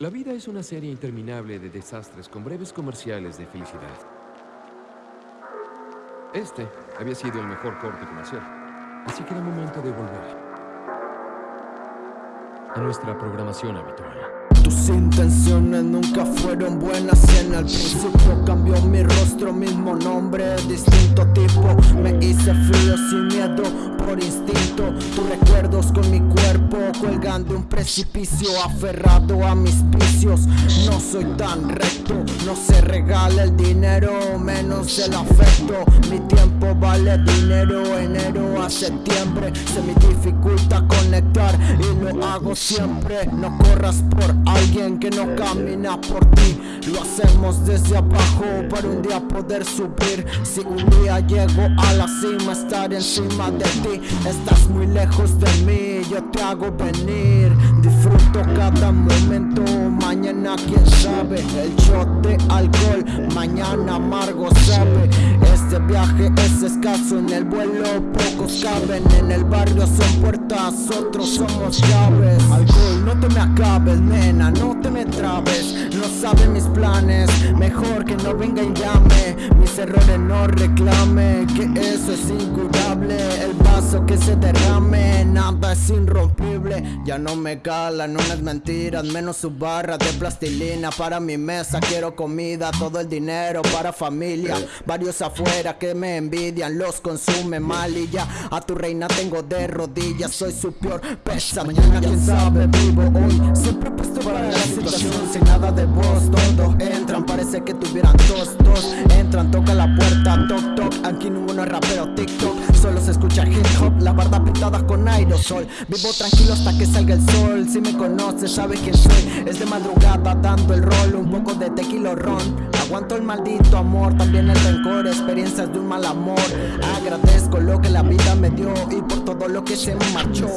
La vida es una serie interminable de desastres con breves comerciales de felicidad. Este había sido el mejor corte comercial, así que era momento de volver a nuestra programación habitual. Tus intenciones nunca fueron buenas en el principio Cambió mi rostro, mismo nombre, distinto tipo Me hice frío sin miedo por instinto cuerpo Colgando un precipicio Aferrado a mis vicios. No soy tan recto No se regala el dinero Menos el afecto. Mi tiempo vale dinero Enero a septiembre. Se me dificulta conectar Y lo hago siempre. No corras por alguien que no camina por ti. Lo hacemos desde abajo Para un día poder subir. Si un día llego a la cima Estar encima de ti. Estás muy lejos de mí, yo te hago venir. Disfruto cada momento, mañana quién sabe El shot de alcohol, mañana amargo sabe Este viaje es escaso, en el vuelo pocos caben En el barrio son puertas, otros somos llaves. Alcohol, no te me acabes, nena, no te me trabes. No sabe mis planes, mejor que no venga y llame. Mis errores no reclame, que eso es incurable El que se derrame Nada es irrompible. Ya no me calan unas mentiras Menos su barra de plastilina. Para mi mesa quiero comida Todo el dinero para familia. Varios afuera que me envidian Los consume mal. Y ya A tu reina tengo de rodillas Soy su peor pesa. Mañana quién sabe vivo hoy. Siempre puesto para la situación Sin nada de voz. Todos entran Parece que tuvieran dos, dos. Entran, toca la puerta Toc, toc. Aquí ninguno es rapero TikTok. Solo se escucha hip hop, la barda pintada con aerosol. Vivo tranquilo hasta que salga el sol. Si me conoces sabes quién soy. Es de madrugada dando el rol Un poco de tequila ron. Aguanto el maldito amor, también el rencor Experiencias de un mal amor. Agradezco lo que la vida me dio Y por todo lo que se me marchó